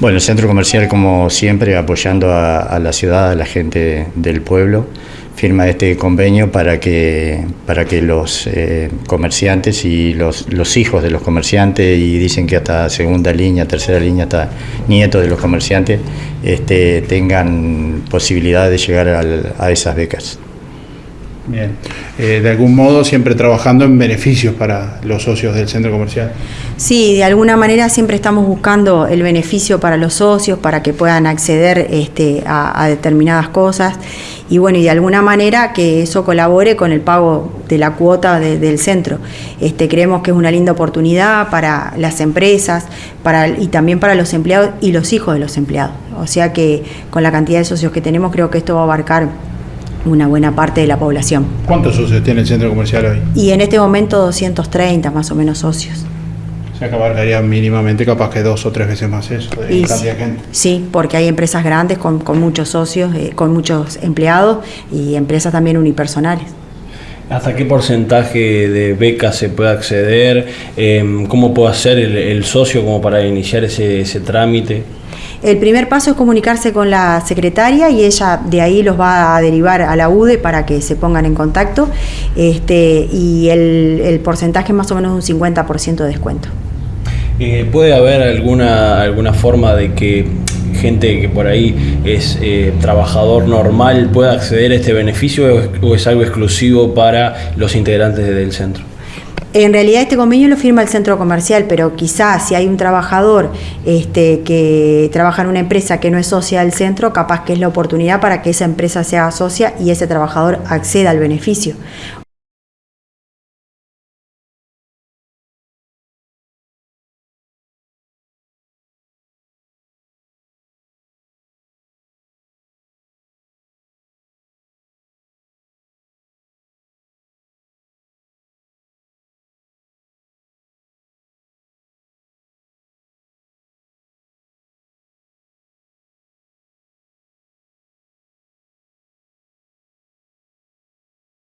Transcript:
Bueno, el centro comercial, como siempre, apoyando a, la ciudad, a la gente del pueblo, firma este convenio para que, para que los eh, comerciantes y los, hijos de los comerciantes, y dicen que hasta segunda línea, tercera línea, hasta nietos de los comerciantes, este, tengan posibilidad de llegar a esas becas. Bien, eh, de algún modo siempre trabajando en beneficios para los socios del centro comercial. Sí, de alguna manera siempre estamos buscando el beneficio para los socios, para que puedan acceder este, a, determinadas cosas y bueno, y de alguna manera que eso colabore con el pago de la cuota del centro. Este, creemos que es una linda oportunidad para las empresas para, y también para los empleados y los hijos de los empleados. O sea que con la cantidad de socios que tenemos creo que esto va a abarcar una buena parte de la población. ¿Cuántos socios tiene el centro comercial hoy? Y en este momento 230 más o menos socios. Que abarcaría mínimamente capaz que dos o tres veces más eso, de cantidad de gente. Sí, porque hay empresas grandes con, muchos socios, eh, con muchos empleados y empresas también unipersonales. ¿Hasta qué porcentaje de becas se puede acceder? Em, ¿Cómo puede hacer el, socio como para iniciar ese, ese trámite? El primer paso es comunicarse con la secretaria y ella de ahí los va a derivar a la UDE para que se pongan en contacto este, y el, porcentaje es más o menos un 50% de descuento. Eh, ¿Puede haber alguna, alguna forma de que gente que por ahí es eh, trabajador normal pueda acceder a este beneficio o es algo exclusivo para los integrantes del centro? En realidad este convenio lo firma el centro comercial, pero quizás si hay un trabajador este, que trabaja en una empresa que no es socia del centro, capaz que es la oportunidad para que esa empresa sea socia y ese trabajador acceda al beneficio.